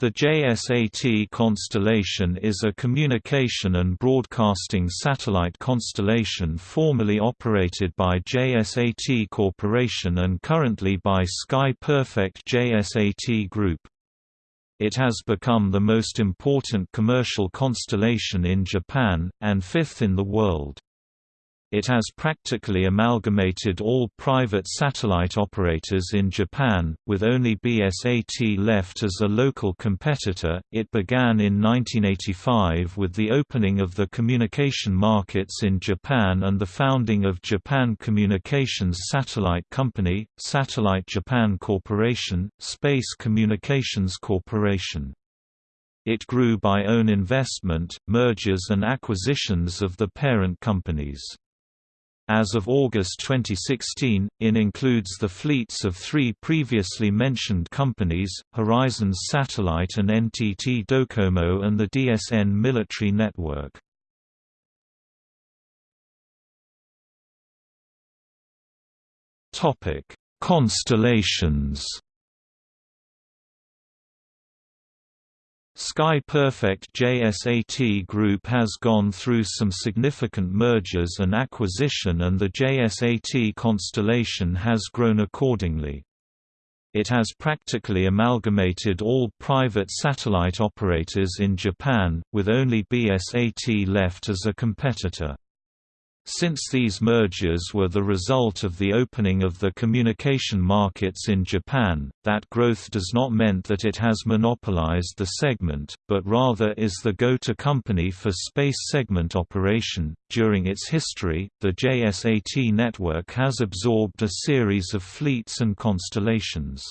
The JSAT constellation is a communication and broadcasting satellite constellation formerly operated by JSAT Corporation and currently by Sky Perfect JSAT Group. It has become the most important commercial constellation in Japan, and fifth in the world. It has practically amalgamated all private satellite operators in Japan, with only BSAT left as a local competitor. It began in 1985 with the opening of the communication markets in Japan and the founding of Japan Communications Satellite Company, Satellite Japan Corporation, Space Communications Corporation. It grew by own investment, mergers and acquisitions of the parent companies. As of August 2016, IN includes the fleets of three previously mentioned companies, Horizons Satellite and NTT Docomo and the DSN military network. Constellations Sky Perfect JSAT Group has gone through some significant mergers and acquisition and the JSAT constellation has grown accordingly. It has practically amalgamated all private satellite operators in Japan, with only BSAT left as a competitor. Since these mergers were the result of the opening of the communication markets in Japan, that growth does not mean that it has monopolized the segment, but rather is the go-to company for space segment operation. During its history, the JSAT network has absorbed a series of fleets and constellations.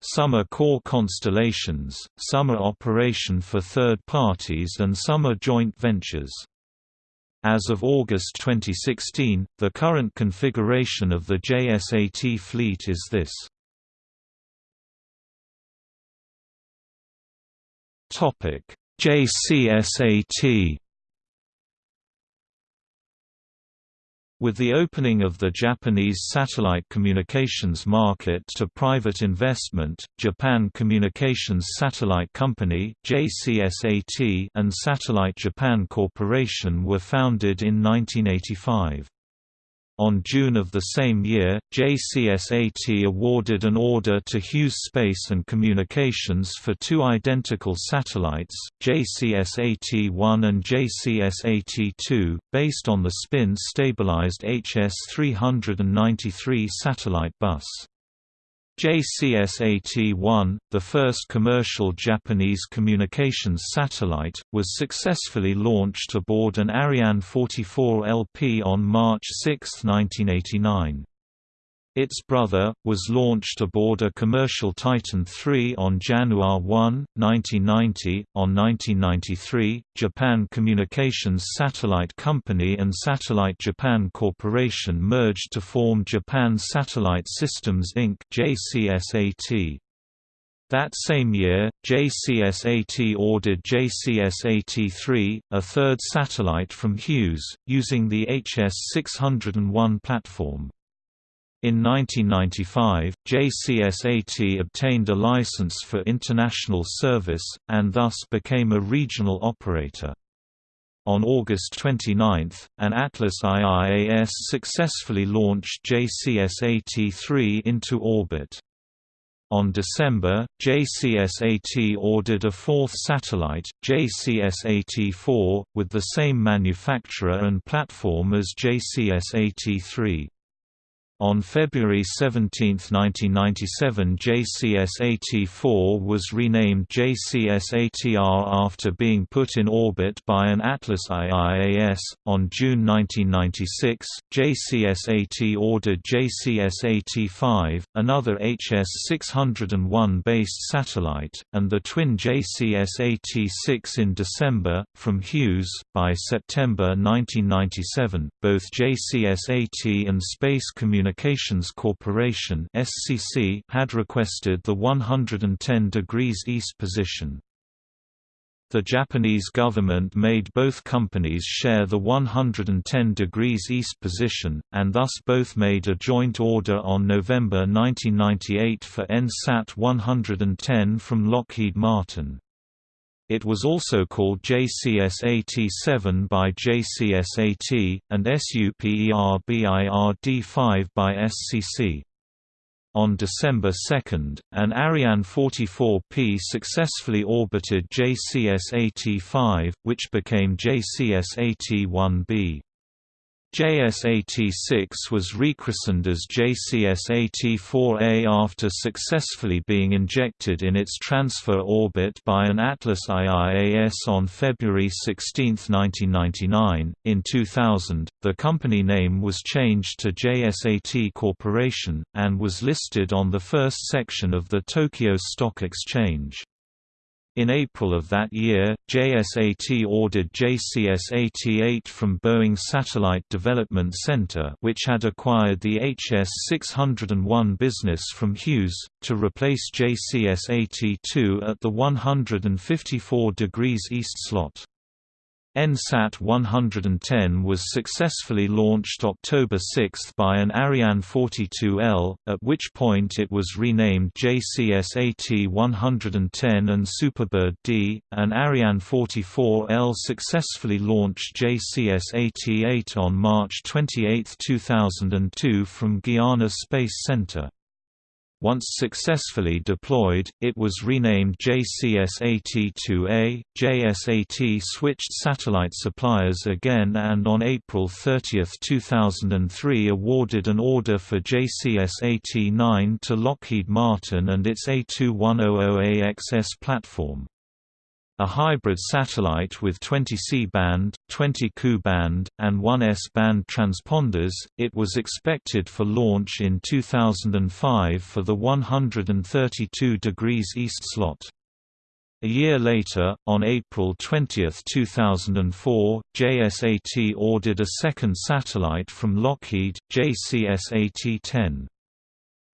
Some are core constellations, some are operation for third parties and some are joint ventures. As of August 2016, the current configuration of the JSAT fleet is this. JCSAT With the opening of the Japanese satellite communications market to private investment, Japan Communications Satellite Company (JCSAT) and Satellite Japan Corporation were founded in 1985. On June of the same year, JCSAT awarded an order to Hughes Space and Communications for two identical satellites, JCSAT-1 and JCSAT-2, based on the spin-stabilized HS-393 satellite bus. JCSAT-1, the first commercial Japanese communications satellite, was successfully launched aboard an Ariane 44 LP on March 6, 1989. Its brother, was launched aboard a commercial Titan III on January 1, 1990. On 1993, Japan Communications Satellite Company and Satellite Japan Corporation merged to form Japan Satellite Systems Inc. JCSAT. That same year, JCSAT ordered JCSAT-3, a third satellite from Hughes, using the HS-601 platform. In 1995, JCSAT obtained a license for international service, and thus became a regional operator. On August 29, an Atlas IIAS successfully launched JCSAT-3 into orbit. On December, JCSAT ordered a fourth satellite, JCSAT-4, with the same manufacturer and platform as JCSAT-3. On February 17, 1997 JCS-AT-4 was renamed JCSAT-R after being put in orbit by an Atlas IIAS. On June 1996, JCS-AT ordered JCS-AT-5, another HS-601 based satellite, and the twin JCS-AT-6 in December, from Hughes. By September 1997, both JCS-AT and Space Communications Communications Corporation (SCC) had requested the 110 degrees east position. The Japanese government made both companies share the 110 degrees east position, and thus both made a joint order on November 1998 for NSAT 110 from Lockheed Martin. It was also called JCS-AT-7 by JCS-AT, and SUPERBIRD-5 by SCC. On December 2, an Ariane 44P successfully orbited JCS-AT-5, which became JCS-AT-1B. JCSAT-6 was rechristened as JCS-AT-4A after successfully being injected in its transfer orbit by an Atlas IIAS on February 16, 1999. In 2000, the company name was changed to JSAT Corporation, and was listed on the first section of the Tokyo Stock Exchange. In April of that year, JSAT ordered JCS-AT-8 from Boeing Satellite Development Center which had acquired the HS-601 business from Hughes, to replace JCS-AT-2 at the 154 degrees east slot. NSAT 110 was successfully launched October 6 by an Ariane 42L, at which point it was renamed JCS-AT 110 and Superbird D. An Ariane 44L successfully launched JCS-AT 8 on March 28, 2002 from Guiana Space Center. Once successfully deployed, it was renamed JCS-AT-2A. JSAT switched satellite suppliers again and on April 30, 2003 awarded an order for JCS-AT-9 to Lockheed Martin and its A2100AXS platform. A hybrid satellite with 20 C-band, 20 Ku-band, and 1 S-band transponders, it was expected for launch in 2005 for the 132 degrees east slot. A year later, on April 20, 2004, JSAT ordered a second satellite from Lockheed, JCS-AT-10.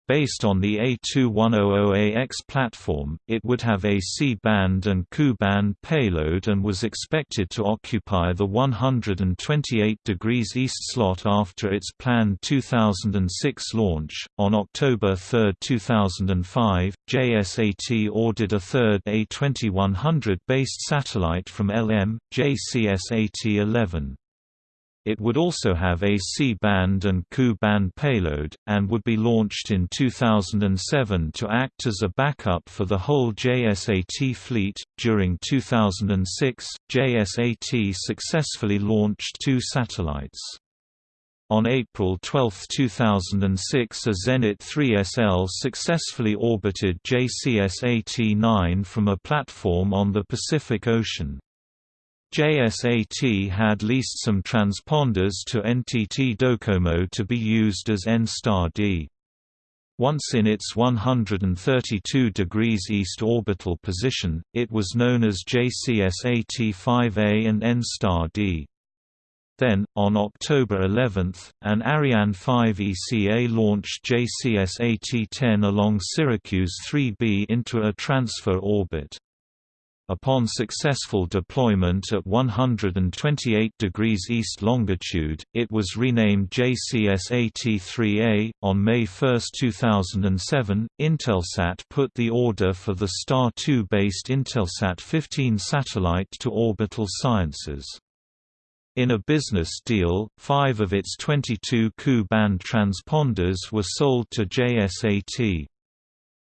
Based on the A2100AX platform, it would have a C-band and Ku-band payload and was expected to occupy the 128 degrees east slot after its planned 2006 launch. On October 3, 2005, JSAT ordered a third A2100 based satellite from LM, JCS-AT-11. It would also have a C-band and Ku-band payload, and would be launched in 2007 to act as a backup for the whole JSAT fleet. During 2006, JSAT successfully launched two satellites. On April 12, 2006 a Zenit 3SL successfully orbited JCS-AT-9 from a platform on the Pacific Ocean. JSAT had leased some transponders to NTT Docomo to be used as N-STAR-D. Once in its 132 degrees east orbital position, it was known as JCS-AT-5A and N-STAR-D. Then, on October 11, an Ariane 5 ECA launched JCS-AT-10 along Syracuse 3B into a transfer orbit. Upon successful deployment at 128 degrees east longitude, it was renamed JCS-AT-3A. On May 1, 2007, Intelsat put the order for the Star 2-based Intelsat 15 satellite to Orbital Sciences. In a business deal, five of its 22 Ku-band transponders were sold to JSAT.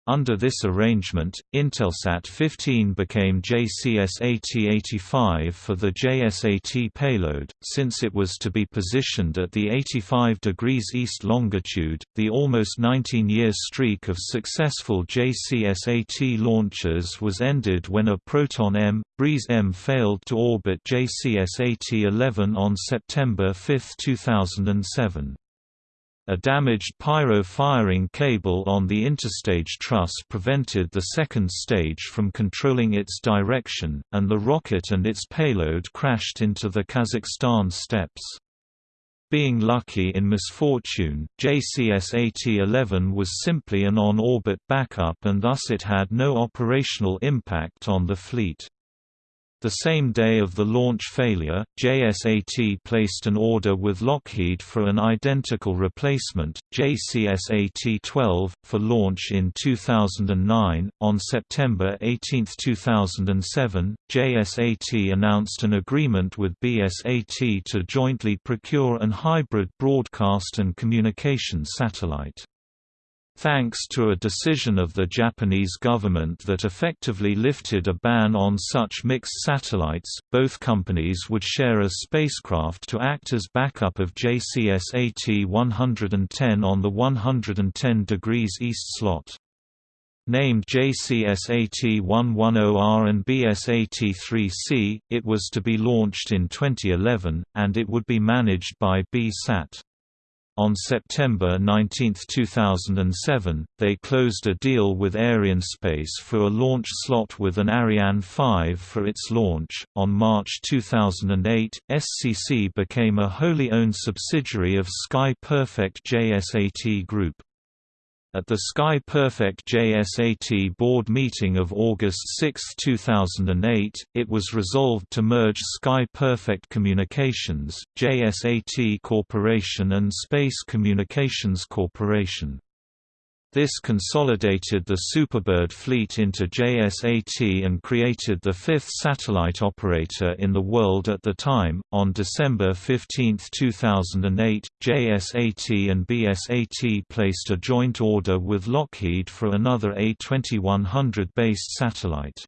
Under this arrangement, Intelsat 15 became JCS-AT-85 for the JSAT payload, since it was to be positioned at the 85 degrees east longitude. The almost 19-year streak of successful JCS-AT launches was ended when a Proton M, Breeze M failed to orbit JCS-AT-11 on September 5, 2007. A damaged pyro firing cable on the interstage truss prevented the second stage from controlling its direction, and the rocket and its payload crashed into the Kazakhstan steppes. Being lucky in misfortune, JCS-AT-11 was simply an on-orbit backup and thus it had no operational impact on the fleet. The same day of the launch failure, JSAT placed an order with Lockheed for an identical replacement, JCSAT-12, for launch in 2009. On September 18, 2007, JSAT announced an agreement with BSAT to jointly procure an hybrid broadcast and communication satellite. Thanks to a decision of the Japanese government that effectively lifted a ban on such mixed satellites, both companies would share a spacecraft to act as backup of JCS AT-110 on the 110 degrees east slot. Named JCS-AT-110R and BSAT-3C, it was to be launched in 2011, and it would be managed by B-SAT. On September 19, 2007, they closed a deal with Arianespace for a launch slot with an Ariane 5 for its launch. On March 2008, SCC became a wholly owned subsidiary of Sky Perfect JSAT Group. At the Sky Perfect JSAT board meeting of August 6, 2008, it was resolved to merge Sky Perfect Communications, JSAT Corporation and Space Communications Corporation. This consolidated the Superbird fleet into JSAT and created the fifth satellite operator in the world at the time. On December 15, 2008, JSAT and BSAT placed a joint order with Lockheed for another A2100 based satellite.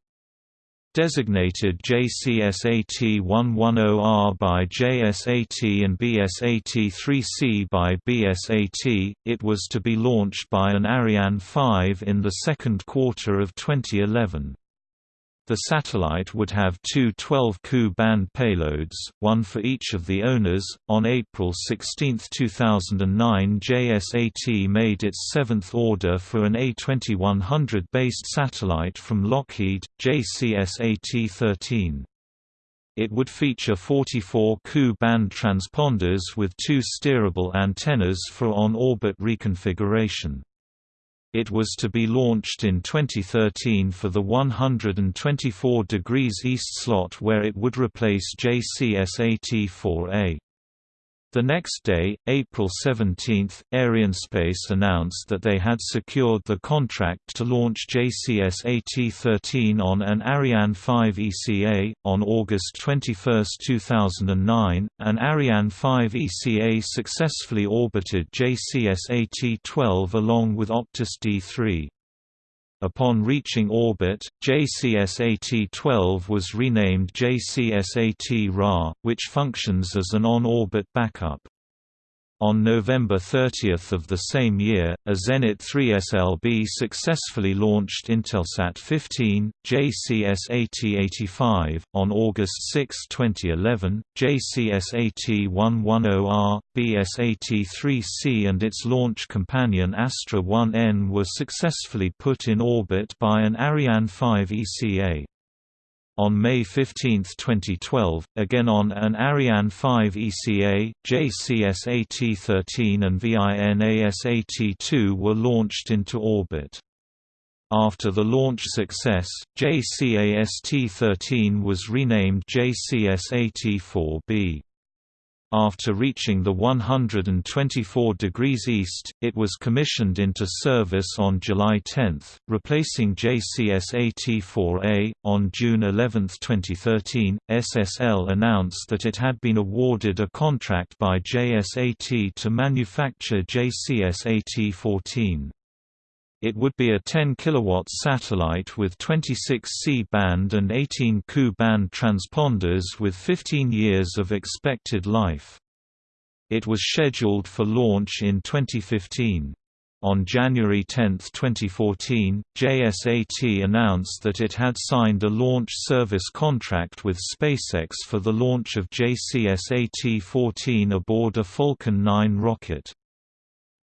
Designated JCSAT-110R by JSAT and BSAT-3C by BSAT, it was to be launched by an Ariane 5 in the second quarter of 2011. The satellite would have two 12 Ku band payloads, one for each of the owners. On April 16, 2009, JSAT made its seventh order for an A2100 based satellite from Lockheed, JCSAT 13. It would feature 44 Ku band transponders with two steerable antennas for on-orbit reconfiguration. It was to be launched in 2013 for the 124 degrees east slot where it would replace JCS-AT-4A. The next day, April 17, Arianespace announced that they had secured the contract to launch JCS AT-13 on an Ariane 5 ECA. On August 21, 2009, an Ariane 5 ECA successfully orbited JCS AT-12 along with Optus D3. Upon reaching orbit, JCS-AT-12 was renamed JCSAT-RA, which functions as an on-orbit backup. On November 30 of the same year, a Zenit 3 SLB successfully launched Intelsat 15, JCS-AT-85. On August 6, 2011, JCS-AT-110R, BSAT-3C and its launch companion Astra 1N were successfully put in orbit by an Ariane 5 ECA. On May 15, 2012, again on an Ariane 5 ECA, JCSAT-13 and VINASAT-2 were launched into orbit. After the launch success, JCSAT-13 was renamed JCS-AT-4B. After reaching the 124 degrees east, it was commissioned into service on July 10, replacing JCS-AT-4A. On June 11, 2013, SSL announced that it had been awarded a contract by JSAT to manufacture JCS-AT-14. It would be a 10 kW satellite with 26 C-band and 18 Ku-band transponders with 15 years of expected life. It was scheduled for launch in 2015. On January 10, 2014, JSAT announced that it had signed a launch service contract with SpaceX for the launch of JCS-AT-14 aboard a Falcon 9 rocket.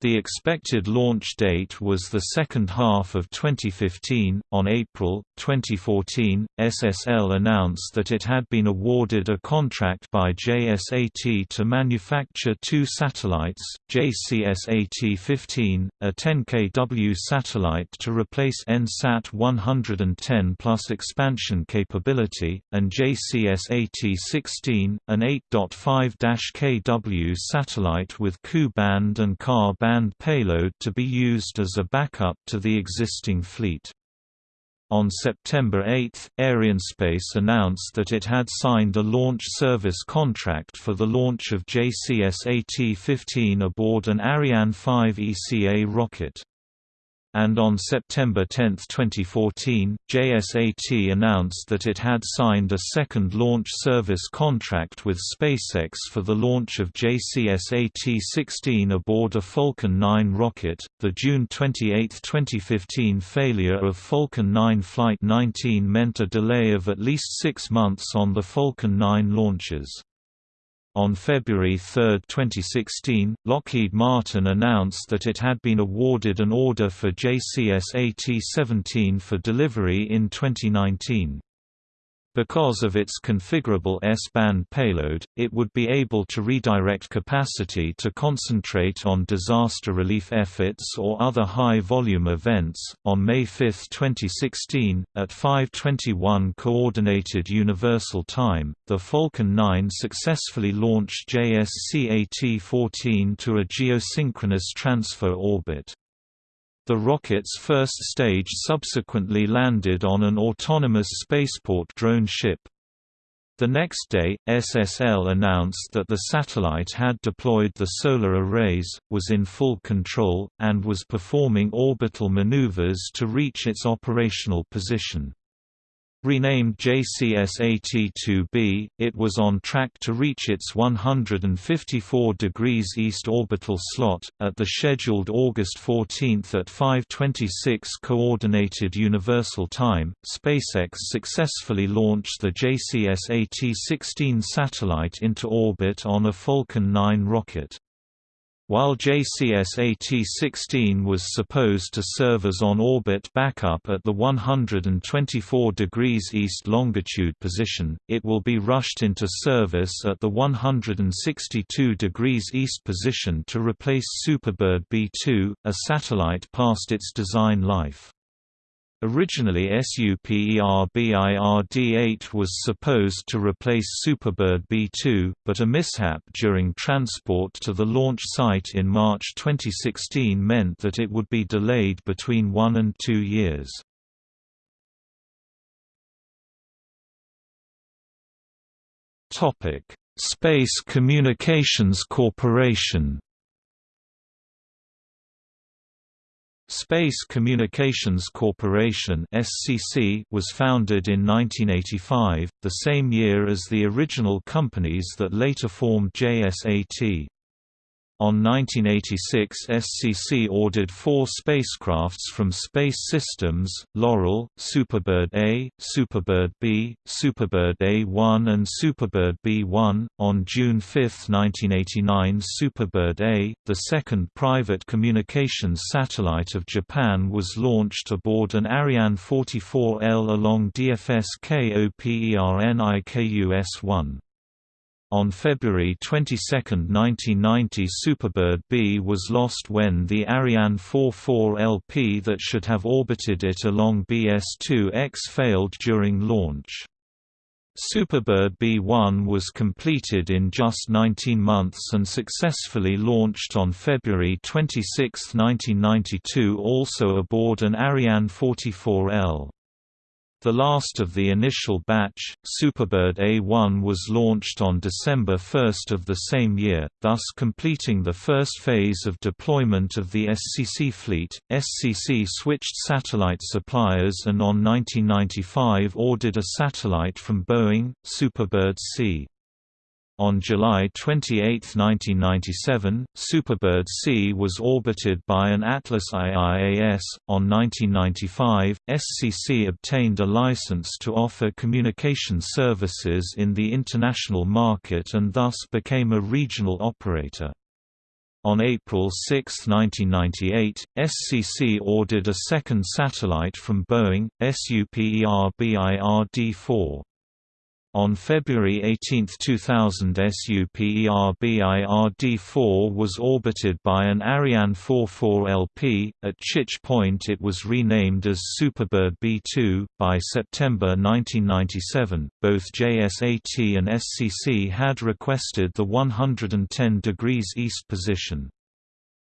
The expected launch date was the second half of 2015. On April 2014, SSL announced that it had been awarded a contract by JSAT to manufacture two satellites, JCS-AT-15, a 10 kW satellite to replace NSAT 110 plus expansion capability, and JCS-AT-16, an 8.5 kW satellite with Ku-band and Ka-band band payload to be used as a backup to the existing fleet. On September 8, Arianespace announced that it had signed a launch service contract for the launch of JCS-AT-15 aboard an Ariane 5 ECA rocket and on September 10, 2014, JSAT announced that it had signed a second launch service contract with SpaceX for the launch of JCS-AT-16 aboard a Falcon 9 rocket. The June 28, 2015 failure of Falcon 9 Flight 19 meant a delay of at least six months on the Falcon 9 launches. On February 3, 2016, Lockheed Martin announced that it had been awarded an order for JCS-AT-17 for delivery in 2019. Because of its configurable S-band payload, it would be able to redirect capacity to concentrate on disaster relief efforts or other high-volume events. On May 5, 2016, at 5:21 Coordinated Universal Time, the Falcon 9 successfully launched JCSAT-14 to a geosynchronous transfer orbit. The rocket's first stage subsequently landed on an autonomous spaceport drone ship. The next day, SSL announced that the satellite had deployed the solar arrays, was in full control, and was performing orbital maneuvers to reach its operational position. Renamed JCS-AT-2B, it was on track to reach its 154 degrees east orbital slot, at the scheduled August 14 at 5.26 Coordinated Universal Time. SpaceX successfully launched the JCS-AT-16 satellite into orbit on a Falcon 9 rocket. While JCS-AT-16 was supposed to serve as on-orbit backup at the 124 degrees east longitude position, it will be rushed into service at the 162 degrees east position to replace Superbird B-2, a satellite past its design life. Originally SUPERBIRD-8 was supposed to replace Superbird B-2, but a mishap during transport to the launch site in March 2016 meant that it would be delayed between one and two years. Space Communications Corporation Space Communications Corporation (SCC) was founded in 1985, the same year as the original companies that later formed JSAT. On 1986 SCC ordered four spacecrafts from Space Systems, Loral, Superbird A, Superbird B, Superbird A1 and Superbird B1. On June 5, 1989 Superbird A, the second private communications satellite of Japan was launched aboard an Ariane 44L along DFS KOPERNIKUS-1. On February 22, 1990 Superbird B was lost when the Ariane 44LP that should have orbited it along BS-2X failed during launch. Superbird B1 was completed in just 19 months and successfully launched on February 26, 1992 also aboard an Ariane 44L. The last of the initial batch, Superbird A1 was launched on December 1 of the same year, thus completing the first phase of deployment of the SCC fleet. SCC switched satellite suppliers and on 1995 ordered a satellite from Boeing, Superbird C. On July 28, 1997, Superbird C was orbited by an Atlas IIAS. On 1995, SCC obtained a license to offer communication services in the international market and thus became a regional operator. On April 6, 1998, SCC ordered a second satellite from Boeing, SUPERBIRD-4. On February 18, 2000 SUPERBIRD-4 was orbited by an Ariane 44LP, at which point it was renamed as Superbird B2. By September 1997, both JSAT and SCC had requested the 110 degrees east position.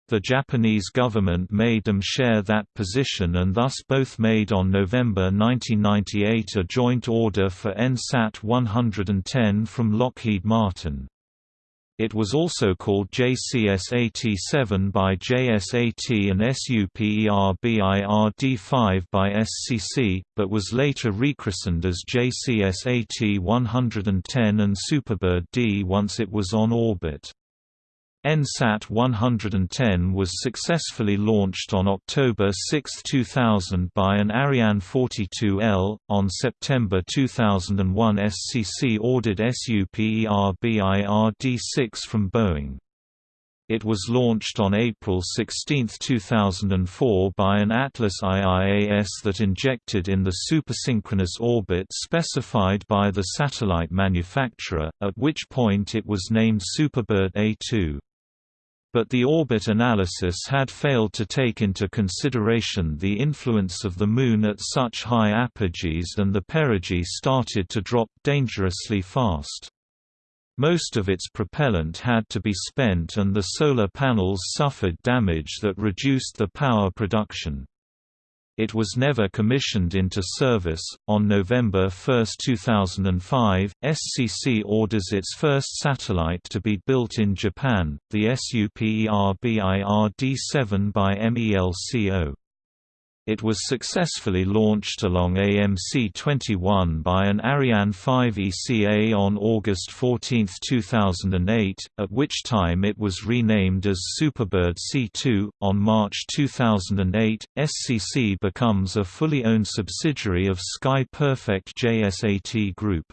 The Japanese government made them share that position and thus both made on November 1998 a joint order for NSAT 110 from Lockheed Martin. It was also called JCS-AT-7 by JSAT and SUPERBIRD-5 by SCC, but was later rechristened as JCS-AT-110 and Superbird D once it was on orbit. NSAT 110 was successfully launched on October 6, 2000 by an Ariane 42L. On September 2001, SCC ordered SUPERBIRD-6 from Boeing. It was launched on April 16, 2004 by an Atlas IIAS that injected in the supersynchronous orbit specified by the satellite manufacturer, at which point it was named Superbird A2 but the orbit analysis had failed to take into consideration the influence of the Moon at such high apogees and the perigee started to drop dangerously fast. Most of its propellant had to be spent and the solar panels suffered damage that reduced the power production. It was never commissioned into service. On November 1, 2005, SCC orders its first satellite to be built in Japan, the SUPERBIRD-7 by MELCO. It was successfully launched along AMC-21 by an Ariane 5 ECA on August 14, 2008, at which time it was renamed as Superbird C2. On March 2008, SCC becomes a fully owned subsidiary of Sky Perfect JSAT Group.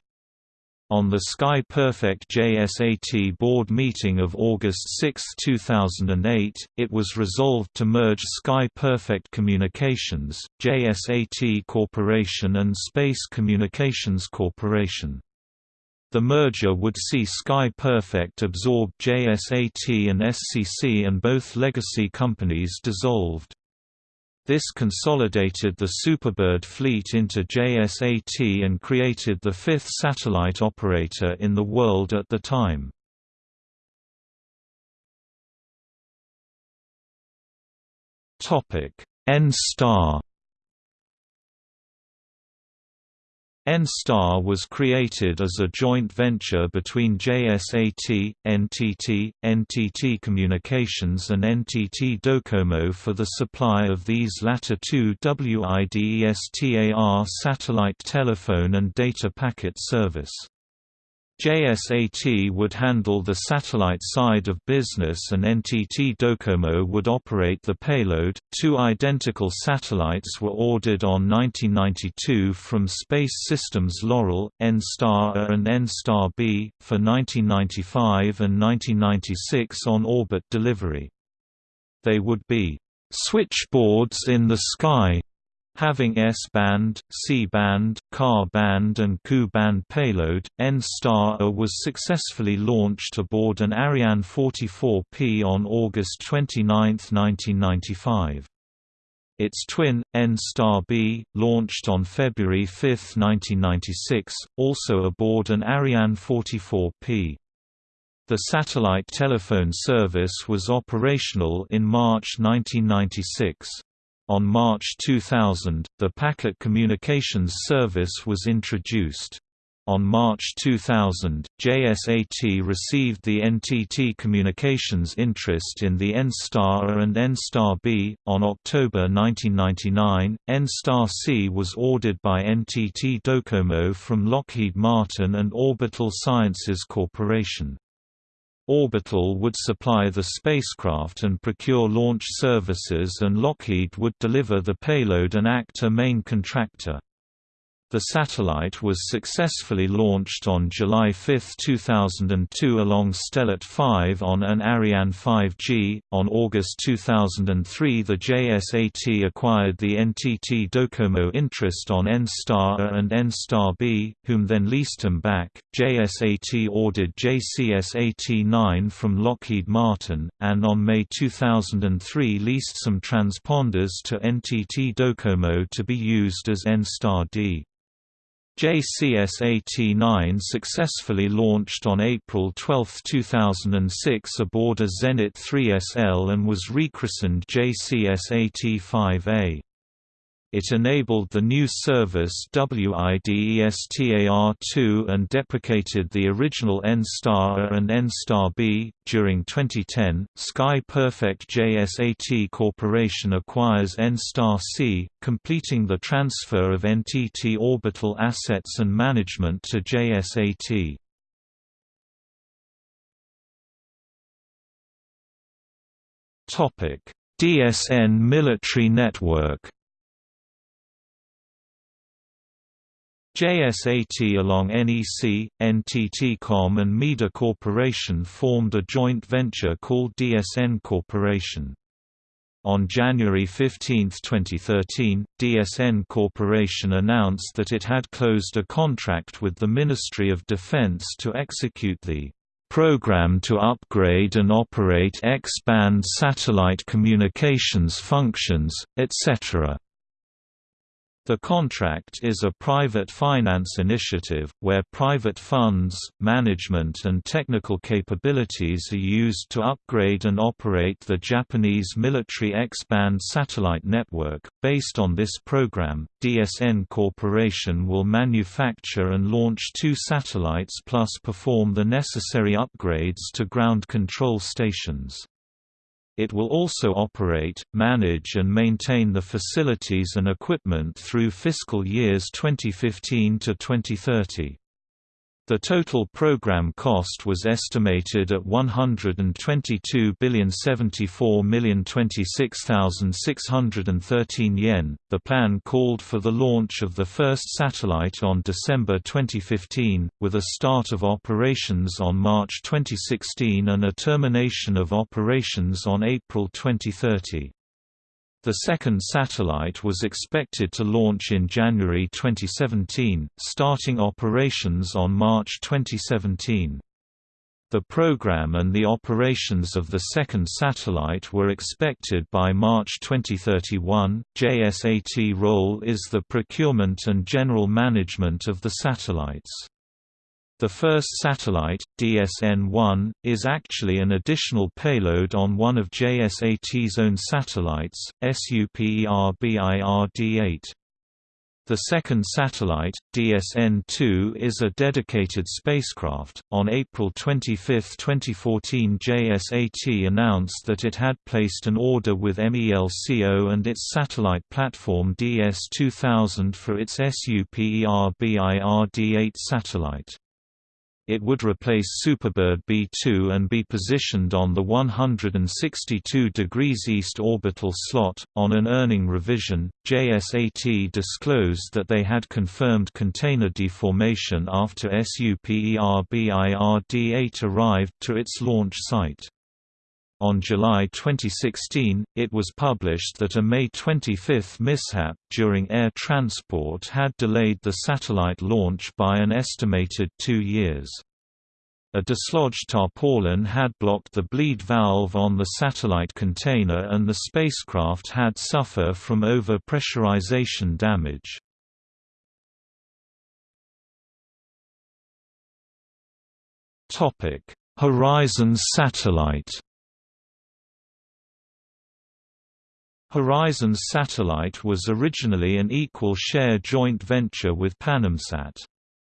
On the Sky Perfect JSAT board meeting of August 6, 2008, it was resolved to merge Sky Perfect Communications, JSAT Corporation and Space Communications Corporation. The merger would see Sky Perfect absorb JSAT and SCC and both legacy companies dissolved. This consolidated the Superbird fleet into JSAT and created the fifth satellite operator in the world at the time. N-Star N-Star was created as a joint venture between JSAT, NTT, NTT Communications and NTT Docomo for the supply of these latter two WIDESTAR satellite telephone and data packet service. JSAT would handle the satellite side of business and NTT Docomo would operate the payload. Two identical satellites were ordered on 1992 from Space Systems Loral, N-Star A and N-Star B, for 1995 and 1996 on orbit delivery. They would be switchboards in the sky Having S-band, C-band, Ka-band and Ku-band payload, N-Star A was successfully launched aboard an Ariane 44P on August 29, 1995. Its twin, N-Star B, launched on February 5, 1996, also aboard an Ariane 44P. The satellite telephone service was operational in March 1996. On March 2000, the Packet Communications Service was introduced. On March 2000, JSAT received the NTT Communications interest in the N-Star and N-Star B. On October 1999, N-Star C was ordered by NTT Docomo from Lockheed Martin and Orbital Sciences Corporation. Orbital would supply the spacecraft and procure launch services and Lockheed would deliver the payload and act a main contractor. The satellite was successfully launched on July 5, 2002 along Stellat 5 on an Ariane 5G. On August 2003, the JSAT acquired the NTT Docomo interest on N-Star A and N-Star B, whom then leased them back. JSAT ordered JCS-AT-9 from Lockheed Martin, and on May 2003 leased some transponders to NTT Docomo to be used as N-Star D. JCS-AT-9 successfully launched on April 12, 2006 aboard a Zenit 3SL and was rechristened JCS-AT-5A. It enabled the new service WIDESTAR2 and deprecated the original N-Star A and N-Star B. During 2010, Sky Perfect JSAT Corporation acquires N-Star C, completing the transfer of NTT orbital assets and management to JSAT. DSN military network JSAT along NEC, NTT-Com and MEDA Corporation formed a joint venture called DSN Corporation. On January 15, 2013, DSN Corporation announced that it had closed a contract with the Ministry of Defense to execute the program to upgrade and operate X-band satellite communications functions, etc. The contract is a private finance initiative, where private funds, management and technical capabilities are used to upgrade and operate the Japanese military X-band satellite network. Based on this program, DSN Corporation will manufacture and launch two satellites plus perform the necessary upgrades to ground control stations. It will also operate, manage and maintain the facilities and equipment through fiscal years 2015 to 2030. The total program cost was estimated at 122,074,026,613 yen. The plan called for the launch of the first satellite on December 2015, with a start of operations on March 2016 and a termination of operations on April 2030. The second satellite was expected to launch in January 2017, starting operations on March 2017. The program and the operations of the second satellite were expected by March 2031. JSAT role is the procurement and general management of the satellites. The first satellite, DSN-1, is actually an additional payload on one of JSAT's own satellites, SUPERBIRD-8. The second satellite, DSN-2 is a dedicated spacecraft. On April 25, 2014 JSAT announced that it had placed an order with MELCO and its satellite platform DS-2000 for its SUPERBIRD-8 satellite. It would replace Superbird B2 and be positioned on the 162 degrees east orbital slot. On an earning revision, JSAT disclosed that they had confirmed container deformation after SUPERBIRD-8 arrived to its launch site. On July 2016, it was published that a May 25 mishap during air transport had delayed the satellite launch by an estimated two years. A dislodged tarpaulin had blocked the bleed valve on the satellite container and the spacecraft had suffer from overpressurization damage. Horizon satellite Horizons Satellite was originally an equal share joint venture with Panamsat.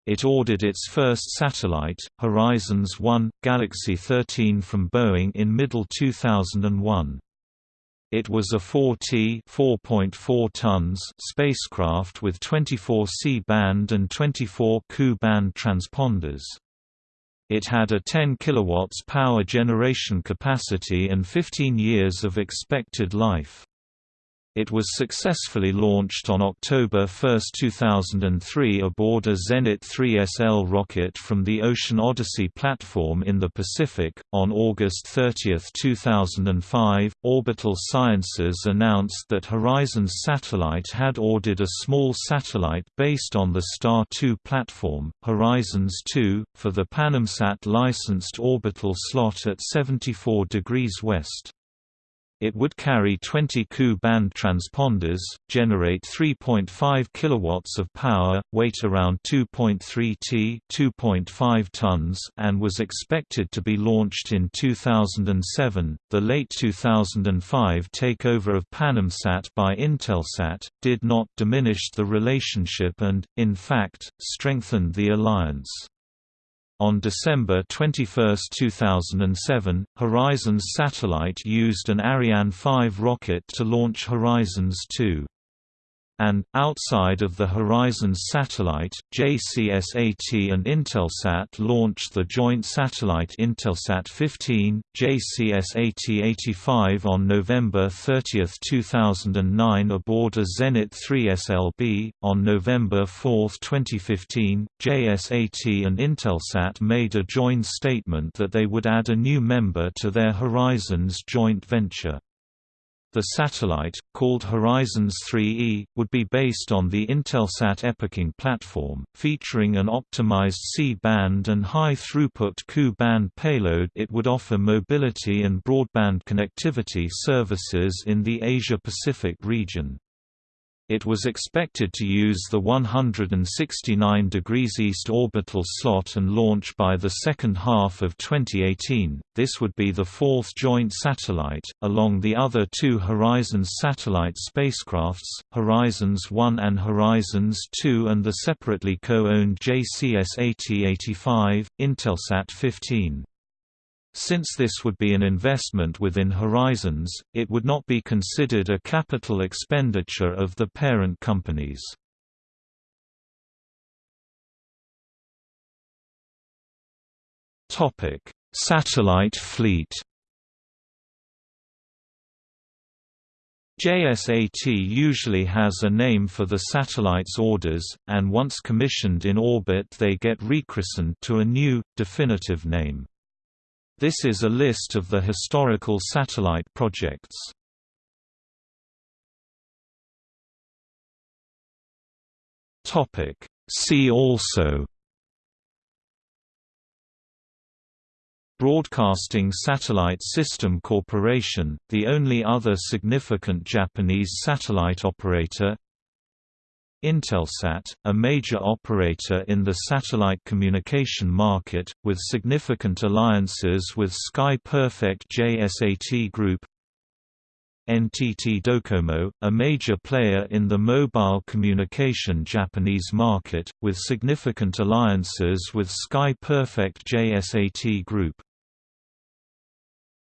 It ordered its first satellite, Horizons 1, Galaxy 13 from Boeing in middle 2001. It was a 4T 4.4 tons spacecraft with 24 C-band and 24 Ku-band transponders. It had a 10 kW power generation capacity and 15 years of expected life. It was successfully launched on October 1, 2003 aboard a Zenit 3SL rocket from the Ocean Odyssey platform in the Pacific. On August 30, 2005, Orbital Sciences announced that Horizons Satellite had ordered a small satellite based on the Star 2 platform, Horizons 2, for the Panamsat licensed orbital slot at 74 degrees west. It would carry 20 Ku-band transponders, generate 3.5 kW of power, weight around 2.3 t 2.5 tons and was expected to be launched in 2007. The late 2005 takeover of Panamsat by Intelsat did not diminish the relationship and, in fact, strengthened the alliance. On December 21, 2007, Horizons satellite used an Ariane 5 rocket to launch Horizons 2 and, outside of the Horizons satellite, JCSAT and Intelsat launched the joint satellite Intelsat 15, JCSAT-85 on November 30, 2009 aboard a Zenit 3SLB. On November 4, 2015, JSAT and Intelsat made a joint statement that they would add a new member to their Horizons joint venture. The satellite, called Horizons 3E, would be based on the Intelsat EpicNG platform, featuring an optimized C-band and high-throughput Ku-band payload it would offer mobility and broadband connectivity services in the Asia-Pacific region. It was expected to use the 169 degrees east orbital slot and launch by the second half of 2018. This would be the fourth joint satellite, along the other two Horizons satellite spacecrafts, Horizons 1 and Horizons 2 and the separately co-owned JCSAT-85, Intelsat 15. Since this would be an investment within Horizons, it would not be considered a capital expenditure of the parent companies. Satellite fleet JSAT usually has a name for the satellite's orders, and once commissioned in orbit they get rechristened to a new, definitive name. This is a list of the historical satellite projects. See also Broadcasting Satellite System Corporation, the only other significant Japanese satellite operator Intelsat, a major operator in the satellite communication market, with significant alliances with Sky Perfect JSAT Group NTT Docomo, a major player in the mobile communication Japanese market, with significant alliances with Sky Perfect JSAT Group